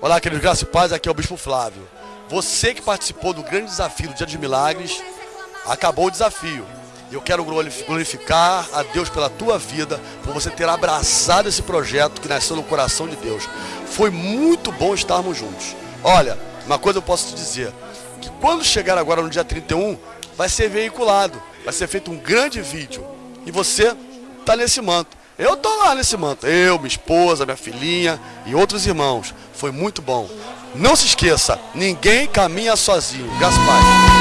Olá, queridos graças e paz, aqui é o Bispo Flávio. Você que participou do grande desafio do Dia dos Milagres, acabou o desafio. Eu quero glorificar a Deus pela tua vida, por você ter abraçado esse projeto que nasceu no coração de Deus. Foi muito bom estarmos juntos. Olha, uma coisa eu posso te dizer, que quando chegar agora no dia 31, vai ser veiculado, vai ser feito um grande vídeo. E você está nesse manto. Eu tô lá nesse manto. Eu, minha esposa, minha filhinha e outros irmãos. Foi muito bom. Não se esqueça, ninguém caminha sozinho. Deus.